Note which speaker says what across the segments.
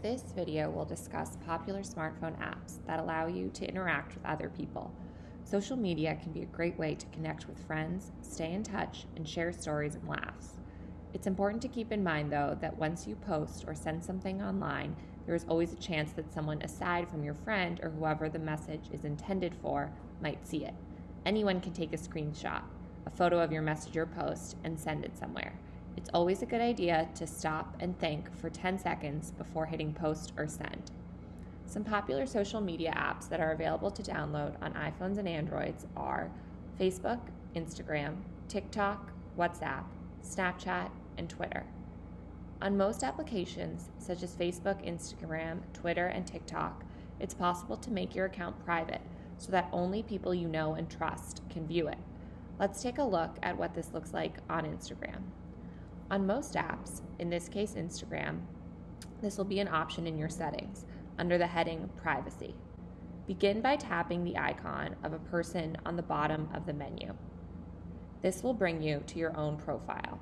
Speaker 1: This video will discuss popular smartphone apps that allow you to interact with other people. Social media can be a great way to connect with friends, stay in touch, and share stories and laughs. It's important to keep in mind, though, that once you post or send something online, there is always a chance that someone aside from your friend or whoever the message is intended for might see it. Anyone can take a screenshot, a photo of your message or post, and send it somewhere. It's always a good idea to stop and think for 10 seconds before hitting post or send. Some popular social media apps that are available to download on iPhones and Androids are Facebook, Instagram, TikTok, WhatsApp, Snapchat, and Twitter. On most applications, such as Facebook, Instagram, Twitter, and TikTok, it's possible to make your account private so that only people you know and trust can view it. Let's take a look at what this looks like on Instagram. On most apps, in this case Instagram, this will be an option in your settings under the heading Privacy. Begin by tapping the icon of a person on the bottom of the menu. This will bring you to your own profile.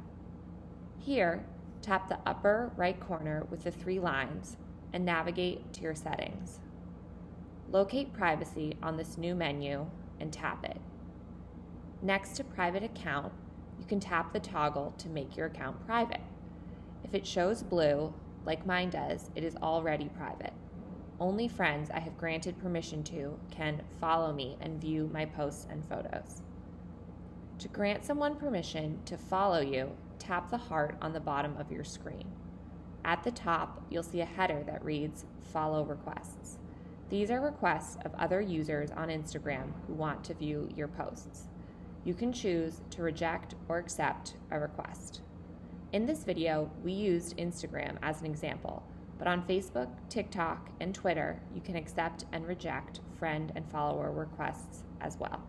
Speaker 1: Here, tap the upper right corner with the three lines and navigate to your settings. Locate Privacy on this new menu and tap it. Next to Private Account, you can tap the toggle to make your account private. If it shows blue, like mine does, it is already private. Only friends I have granted permission to can follow me and view my posts and photos. To grant someone permission to follow you, tap the heart on the bottom of your screen. At the top, you'll see a header that reads Follow Requests. These are requests of other users on Instagram who want to view your posts you can choose to reject or accept a request. In this video, we used Instagram as an example, but on Facebook, TikTok, and Twitter, you can accept and reject friend and follower requests as well.